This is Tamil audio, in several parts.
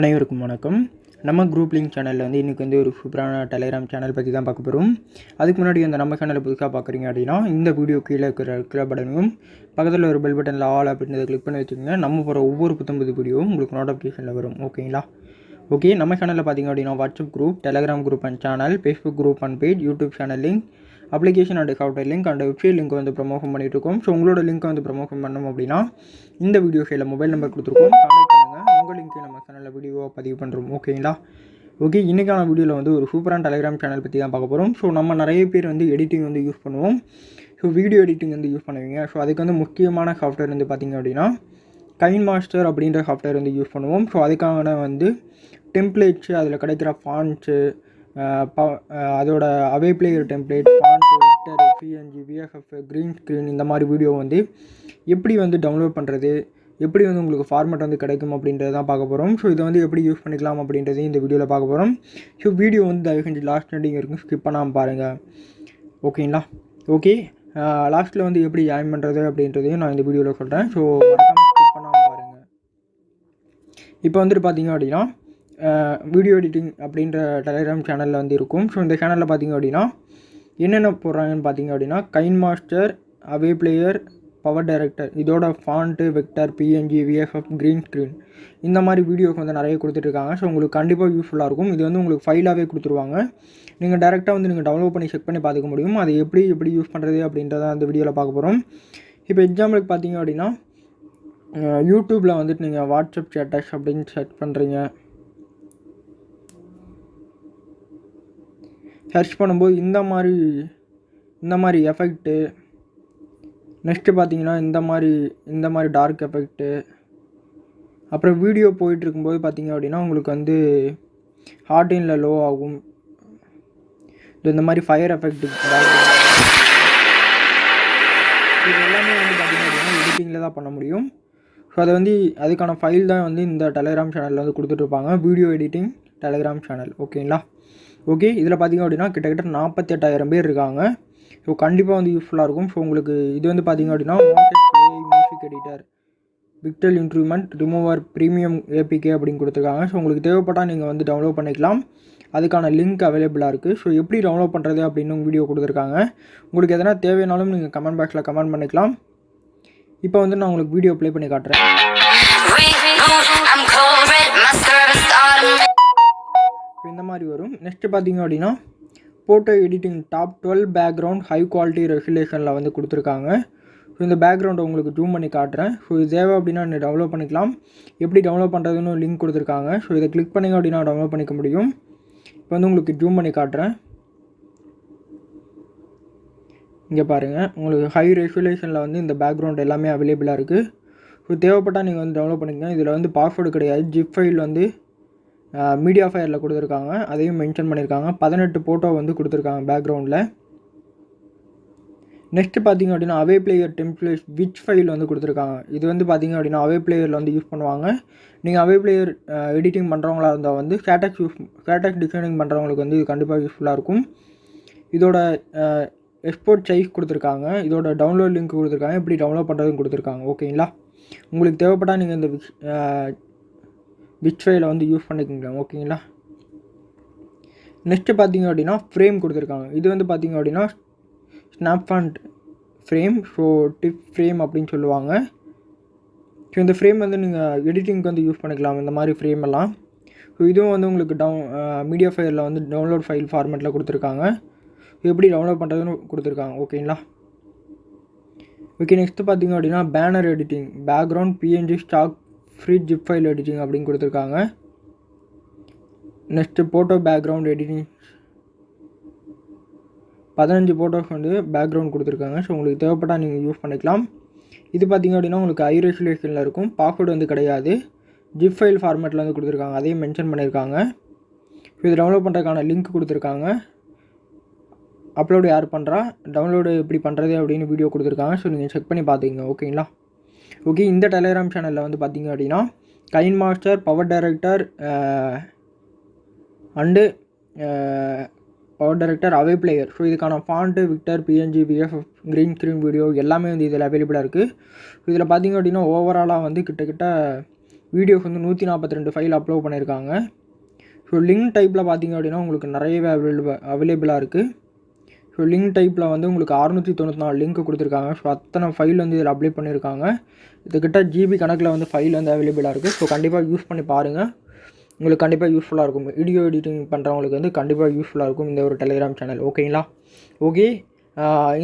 அனைவருக்கும் வணக்கம். நம்ம குரூப் லிங்க் சேனலில் வந்து இன்றைக்கி வந்து ஒரு சூப்பரான டெலிகிராம் சேனல் பற்றி தான் பார்க்க போகிறோம் அதுக்கு முன்னாடி அந்த நம்ம சேனலை புதுசாக பார்க்குறீங்க அப்படின்னா இந்த வீடியோ கீழே இருக்கிற கீழே பட்டனையும் பக்கத்தில் ஒரு பெல் பட்டனில் ஆல் அப்படின்றத கிளிக் பண்ணி வச்சுக்கோங்க. நம்ம போகிற ஒவ்வொரு புத்தம்பது வீடியோவும் உங்களுக்கு நோட்டிஃபிகேஷனில் வரும். ஓகேங்களா ஓகே நம்ம சேனலில் பார்த்தீங்க அப்படின்னா WhatsApp group Telegram group and channel Facebook group and page YouTube channel link application and software link and website link வந்து ப்ரமோஷன் பண்ணிட்டு இருக்கோம். ஸோ உங்களோட லிங்க் வந்து ப்ரமோஷன் பண்ணோம் அப்படின்னா இந்த வீடியோ சைடில் மொபைல் நம்பர் கொடுத்துருக்கோம். லிங்க்கை நம்ம சேனலில் வீடியோவாக பதிவு பண்ணுறோம் ஓகேங்களா ஓகே இன்றைக்கான வீடியோவில் வந்து ஒரு சூப்பரான டெலிகிராம் சேனல் பற்றி தான் பார்க்க போகிறோம் ஸோ நம்ம நிறைய பேர் வந்து எடிட்டிங் வந்து யூஸ் பண்ணுவோம். ஸோ வீடியோ எடிட்டிங் வந்து யூஸ் பண்ணுவீங்க. ஸோ அதுக்கு வந்து முக்கியமான சாஃப்ட்வேர் வந்து பார்த்திங்க அப்படின்னா கைன் மாஸ்டர் அப்படின்ற சாஃப்ட்வேர் வந்து யூஸ் பண்ணுவோம். ஸோ அதுக்கான வந்து டெம்ப்ளேட்ஸு அதில் கிடைக்கிற ஃபாண்ட்ஸு அதோட Avee player template font vector PNG VFF green screen இந்த மாதிரி வீடியோ வந்து எப்படி வந்து டவுன்லோட் பண்ணுறது எப்படி வந்து உங்களுக்கு ஃபார்மேட் வந்து கிடைக்கும் அப்படின்றத தான் பார்க்க போகிறோம் ஸோ இதை வந்து எப்படி யூஸ் பண்ணிக்கலாம் அப்படின்றதையும் இந்த வீடியோவில் பார்க்க போகிறோம் ஸோ வீடியோ வந்து தயவு செஞ்சு லாஸ்ட் நடிங்க இருக்கும் ஸ்கிப் பண்ணாமல் பாருங்கள் ஓகேங்களா ஓகே லாஸ்ட்டில் வந்து எப்படி ஜாயின் பண்ணுறது அப்படின்றதையும் நான் இந்த வீடியோவில் சொல்கிறேன் ஸோ ஸ்கிப் பண்ணாமல் பாருங்கள் இப்போ வந்துட்டு பார்த்தீங்க அப்படின்னா வீடியோ எடிட்டிங் அப்படின்ற டெலிகிராம் சேனலில் வந்து இருக்கும். ஸோ இந்த சேனலில் பார்த்தீங்க அப்படின்னா என்னென்ன போடுறாங்கன்னு பார்த்தீங்க அப்படின்னா KineMaster Avee player PowerDirector இதோட font vector PNG VFF green screen இந்த மாதிரி வீடியோஸ் வந்து நிறைய கொடுத்துட்ருக்காங்க. ஸோ உங்களுக்கு கண்டிப்பாக யூஸ்ஃபுல்லாக இருக்கும். இது வந்து உங்களுக்கு ஃபைலாகவே கொடுத்துருவாங்க. நீங்கள் டேரெக்டாக வந்து நீங்கள் டவுன்லோட் பண்ணி செக் பண்ணி பார்த்துக்க முடியும். அது எப்படி எப்படி யூஸ் பண்ணுறது அப்படின்றத அந்த வீடியோவில் பார்க்க போகிறோம் இப்போ எக்ஸாம்பிளுக்கு பார்த்தீங்க அப்படின்னா யூடியூப்பில் வந்துட்டு நீங்கள் வாட்ஸ்அப் சேட்டஸ் அப்படின்னு சர்ச் பண்ணுறீங்க சர்ச் பண்ணும்போது இந்த மாதிரி இந்த மாதிரி எஃபெக்ட்டு நெக்ஸ்ட்டு பார்த்தீங்கன்னா இந்த மாதிரி இந்த மாதிரி டார்க் எஃபெக்ட்டு அப்புறம் வீடியோ போயிட்டுருக்கும்போது பார்த்தீங்க அப்படின்னா உங்களுக்கு வந்து ஹார்டினில் லோ ஆகும். இது இந்த மாதிரி ஃபயர் எஃபெக்ட் இது எல்லாமே வந்து பார்த்திங்க அப்படின்னா எடிட்டிங்கில் தான் பண்ண முடியும். ஸோ அதை வந்து அதுக்கான ஃபைல் தான் வந்து இந்த டெலிகிராம் சேனலில் வந்து கொடுத்துட்ருப்பாங்க வீடியோ எடிட்டிங் டெலிகிராம் சேனல் ஓகேங்களா ஓகே இதில் பார்த்திங்க அப்படின்னா கிட்டத்தட்ட நாற்பத்தெட்டாயிரம் பேர் இருக்காங்க. ஸோ கண்டிப்பாக வந்து யூஸ்ஃபுல்லாக இருக்கும். ஸோ உங்களுக்கு இது வந்து பார்த்திங்க அப்படின்னா music editor vocal instrument remover premium APK அப்படின்னு கொடுத்துருக்காங்க. ஸோ உங்களுக்கு தேவைப்பட்டால் நீங்கள் வந்து டவுன்லோட் பண்ணிக்கலாம். அதுக்கான லிங்க் அவைலபிளாக இருக்குது ஸோ எப்படி டவுன்லோட் பண்ணுறது அப்படின்னு வீடியோ கொடுத்துருக்காங்க. உங்களுக்கு எதனா தேவைனாலும் நீங்கள் கமெண்ட் பாக்ஸில் கமெண்ட் பண்ணிக்கலாம். இப்போ வந்து நான் உங்களுக்கு வீடியோ ப்ளே பண்ணி காட்டுறேன். இந்த மாதிரி வரும். நெக்ஸ்ட்டு பார்த்தீங்க அப்படின்னா photo editing top twelve background high quality ரெகுலேஷனில் வந்து கொடுத்துருக்காங்க. ஸோ இந்த பேக்ரவுண்டை உங்களுக்கு ஜூம் பண்ணி காட்டுறேன். ஸோ இது தேவை அப்படின்னா நீங்கள் டவுன்லோட் பண்ணிக்கலாம். எப்படி டவுன்லோட் பண்ணுறதுன்னு லிங்க் கொடுத்துருக்காங்க. ஸோ இதை கிளிக் பண்ணிங்க அப்படின்னா டவுன்லோட் பண்ணிக்க முடியும். இப்போ வந்து உங்களுக்கு ஜூம் பண்ணி காட்டுறேன். இங்கே பாருங்கள் உங்களுக்கு ஹை ரெகுலேஷனில் வந்து இந்த பேக்ரவுண்ட் எல்லாமே அவைலபிளாக இருக்குது ஸோ தேவைப்பட்டால் நீங்கள் வந்து டவுன்லோட் பண்ணிக்கங்க. இதில் வந்து பாஸ்வேர்டு கிடையாது. ஜிப் ஃபைல் வந்து மீடியா ஃபயரில் கொடுத்துருக்காங்க. அதையும் மென்ஷன் பண்ணியிருக்காங்க. பதினெட்டு ஃபோட்டோ வந்து கொடுத்துருக்காங்க பேக்ரவுண்டில் நெக்ஸ்ட்டு பார்த்தீங்க அப்படின்னா Avee player template which file வந்து கொடுத்துருக்காங்க. இது வந்து பார்த்தீங்க அப்படின்னா அவே பிளேயரில் வந்து யூஸ் பண்ணுவாங்க. நீங்கள் அவே பிளேயர் எடிட்டிங் பண்ணுறவங்களா இருந்தால் வந்து ஸ்டேட்டஸ் யூஸ் ஸ்டேட்டஸ் டிசைனிங் பண்ணுறவங்களுக்கு வந்து இது கண்டிப்பாக யூஸ்ஃபுல்லாக இருக்கும். இதோட எக்ஸ்போர்ட் சைஸ் கொடுத்துருக்காங்க. இதோட டவுன்லோட் லிங்க் கொடுத்துருக்காங்க. எப்படி டவுன்லோட் பண்ணுறதுன்னு கொடுத்துருக்காங்க. ஓகேங்களா உங்களுக்கு தேவைப்பட்டால் நீங்கள் இந்த விச் வந்து யூஸ் பண்ணிக்கலாம் ஓகேங்களா நெக்ஸ்ட்டு பார்த்தீங்க அப்படின்னா ஃப்ரேம் கொடுத்துருக்காங்க. இது வந்து பார்த்தீங்க அப்படின்னா ஸ்னாப்ஃபாண்ட் ஃப்ரேம் ஸோ டிப் ஃப்ரேம் அப்படின்னு சொல்லுவாங்க. ஸோ இந்த ஃப்ரேம் வந்து நீங்கள் எடிட்டிங்க்கு வந்து யூஸ் பண்ணிக்கலாம் இந்த மாதிரி ஃப்ரேம் எல்லாம். ஸோ இதுவும் வந்து உங்களுக்கு டவுன் மீடியா ஃபைலில் வந்து டவுன்லோட் ஃபைல் ஃபார்மேட்டில் கொடுத்துருக்காங்க. எப்படி டவுன்லோட் பண்ணுறதுன்னு கொடுத்துருக்காங்க ஓகேங்களா ஓகே நெக்ஸ்ட்டு பார்த்தீங்க அப்படின்னா banner editing background PNG stock free zip file editing அப்படின்னு கொடுத்துருக்காங்க. நெக்ஸ்ட்டு ஃபோட்டோ பேக்ரவுண்ட் எடிட்டிங் பதினஞ்சு ஃபோட்டோஸ் வந்து பேக்ரவுண்ட் கொடுத்துருக்காங்க. ஸோ உங்களுக்கு தேவைப்பட்டால் நீங்கள் யூஸ் பண்ணிக்கலாம். இது பார்த்திங்க அப்படின்னா உங்களுக்கு ஐ ரெசுலேஷனில் இருக்கும். பாஸ்வேர்டு வந்து கிடையாது. ஜிப் ஃபைல் ஃபார்மேட்டில் வந்து கொடுத்துருக்காங்க. அதையும் மென்ஷன் பண்ணியிருக்காங்க. ஸோ இது டவுன்லோட் பண்ணுறதுக்கான லிங்க் கொடுத்துருக்காங்க. அப்லோடு யார் பண்ணுறா டவுன்லோடு எப்படி பண்ணுறது அப்படின்னு வீடியோ கொடுத்துருக்காங்க. ஸோ நீங்கள் செக் பண்ணி பார்த்துக்கங்க ஓகேங்களா ஓகே இந்த டெலிகிராம் சேனலில் வந்து பார்த்திங்க அப்படின்னா KineMaster PowerDirector and PowerDirector Avee player so இதுக்கான font vector PNG BF green screen video எல்லாமே வந்து இதில் அவைலபிளாக இருக்குது இதில் பார்த்திங்க அப்படின்னா ஓவராலாக வந்து கிட்டத்தட்ட வீடியோஸ் வந்து நூற்றி நாற்பத்தி ரெண்டு ஃபைல் அப்லோட் பண்ணியிருக்காங்க ஸோ லிங்க் டைப்பில் பார்த்திங்க அப்படின்னா உங்களுக்கு நிறையவே அவைலபிள் அவைலபிளாக இருக்குது ஸோ லிங்க் டைப்பில் வந்து உங்களுக்கு அறுநூற்றி தொண்ணூற்றி நாலு லிங்க் கொடுத்துருக்காங்க. ஸோ அத்தனை ஃபைல் வந்து இதில் அப்ளை பண்ணியிருக்காங்க இதுக்கிட்ட ஜிபி கணக்கில் வந்து ஃபைல் வந்து அவைலபிளாக இருக்குது ஸோ கண்டிப்பாக யூஸ் பண்ணி பாருங்கள் உங்களுக்கு கண்டிப்பாக யூஸ்ஃபுல்லாக இருக்கும். வீடியோ எடிட்டிங் பண்ணுறவங்களுக்கு வந்து கண்டிப்பாக யூஸ்ஃபுல்லாக இருக்கும் இந்த ஒரு டெலிகிராம் சேனல் ஓகேங்களா ஓகே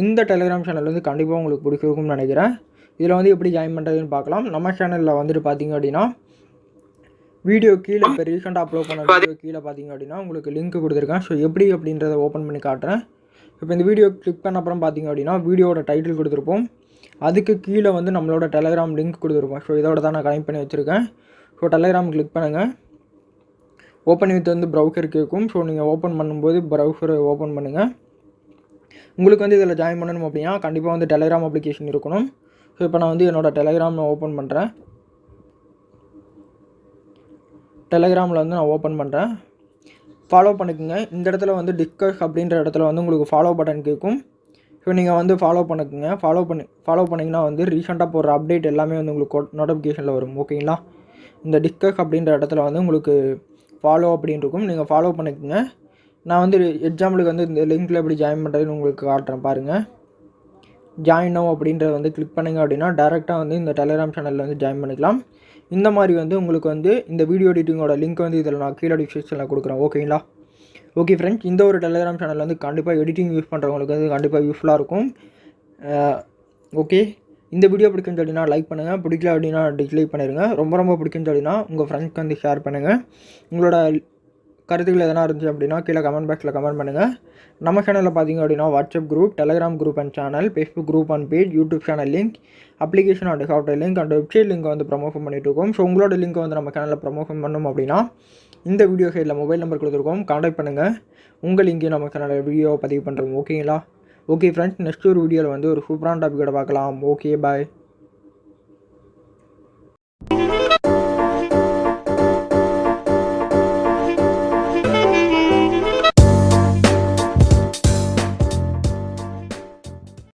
இந்த டெலிகிராம் சேனல் வந்து கண்டிப்பாக உங்களுக்கு பிடிச்சிருக்கும்னு நினைக்கிறேன். இதில் வந்து எப்படி ஜாயின் பண்ணுறதுன்னு பார்க்கலாம் நம்ம சேனலில் வந்துட்டு பார்த்தீங்க அப்படின்னா வீடியோ கீழே இப்போ ரீசெண்டாக அப்லோட் பண்ண வீடியோ கீழே பார்த்தீங்க அப்படின்னா உங்களுக்கு லிங்க் கொடுத்துருக்கேன். ஸோ எப்படி அப்படின்றத ஓப்பன் பண்ணி காட்டுறேன். இப்போ இந்த வீடியோ கிளிக் பண்ண அப்புறம் பார்த்தீங்க அப்படின்னா வீடியோட டைட்டில் கொடுத்துருப்போம். அதுக்கு கீழே வந்து நம்மளோட டெலகிராம் லிங்க் கொடுத்துருப்போம். ஸோ இதோட தான் நான் கனெக்ட் பண்ணி வச்சுருக்கேன். ஸோ டெலகிராம் கிளிக் பண்ணுங்கள் ஓப்பன் வித் வந்து ப்ரௌசர் கேட்கும் ஸோ நீங்கள் ஓப்பன் பண்ணும்போது ப்ரௌசரை ஓப்பன் பண்ணுங்கள் உங்களுக்கு வந்து இதில் ஜாயின் பண்ணணும் அப்படின்னா கண்டிப்பாக வந்து டெலகிராம் அப்ளிகேஷன் இருக்கணும். ஸோ இப்போ நான் வந்து என்னோடய டெலகிராம் ஓப்பன் பண்ணுறேன் டெலகிராமில் வந்து நான் ஓப்பன் பண்ணுறேன் ஃபாலோ பண்ணிக்கோங்க. இந்த இடத்துல வந்து டிஸ்கஸ் அப்படின்ற இடத்துல வந்து உங்களுக்கு ஃபாலோ பட்டன் கேட்கும் ஸோ நீங்கள் வந்து ஃபாலோ பண்ணிக்கோங்க. ஃபாலோ பண்ணி ஃபாலோ பண்ணிங்கன்னா வந்து ரீசெண்டாக போடுற அப்டேட் எல்லாமே வந்து உங்களுக்கு நோட்டிஃபிகேஷனில் வரும். ஓகேங்களா இந்த டிஸ்கஸ் அப்படின்ற இடத்துல வந்து உங்களுக்கு ஃபாலோ அப்படின்னு இருக்கும். நீங்கள் ஃபாலோ பண்ணிக்கோங்க. நான் வந்து எக்ஸாம்பிளுக்கு வந்து இந்த லிங்க்கில் எப்படி ஜாயின் பண்ணுறதுன்னு உங்களுக்கு காட்டுறேன் பாருங்கள் ஜாயின் நோ அப்படின்றத வந்து கிளிக் பண்ணிங்க அப்படின்னா டேரெக்டாக வந்து இந்த டெலிகிராம் சேனலில் வந்து ஜாயின் பண்ணிக்கலாம். இந்த மாதிரி வந்து உங்களுக்கு வந்து இந்த வீடியோ எடிட்டிங்கோட லிங்க் வந்து இதில் நான் கீழே டிஸ்கிரிப்ஷனில் கொடுக்குறேன். ஓகேங்களா ஓகே ஃப்ரெண்ட்ஸ் இந்த ஒரு டெலிகிராம் சேனல் வந்து கண்டிப்பாக எடிட்டிங் யூஸ் பண்ணுறவங்களுக்கு வந்து கண்டிப்பாக யூஸ்ஃபுல்லாக இருக்கும். ஓகே இந்த வீடியோ பிடிக்குன்னு சொல்லினா லைக் பண்ணுங்கள் பிடிக்கல அப்படின்னா டிஸ்லைக் பண்ணிடுங்க ரொம்ப ரொம்ப பிடிக்குன்னு அப்படின்னா உங்கள் ஃப்ரெண்ட்ஸ்க்கு வந்து ஷேர் பண்ணுங்கள் உங்களோட கருத்துக்கள் எதனா இருந்துச்சு அப்படின்னா கீழே கமெண்ட் பாக்ஸில் கமெண்ட் பண்ணுங்கள் நம்ம சேனலில் பார்த்தீங்க அப்படின்னா WhatsApp group Telegram group and channel Facebook group and page YouTube channel link application and software link and website link வந்து ப்ரமோஷன் பண்ணிட்டு இருக்கோம். ஸோ உங்களோட லிங்க் வந்து நம்ம சேனலில் ப்ரமோஷன் பண்ணணும் அப்படின்னா இந்த வீடியோ சைடில் மொபைல் நம்பர் கொடுத்துருக்கோம். காண்டாக்ட் பண்ணுங்கள் உங்கள் லிங்கையும் நம்ம சேனலில் வீடியோவை பதிவு பண்ணுறோம் ஓகேங்களா ஓகே ஃப்ரெண்ட்ஸ் நெக்ஸ்ட் ஒரு வீடியோவில் வந்து ஒரு சூப்பரான டாப்பிக்கோட பார்க்கலாம். Okay bye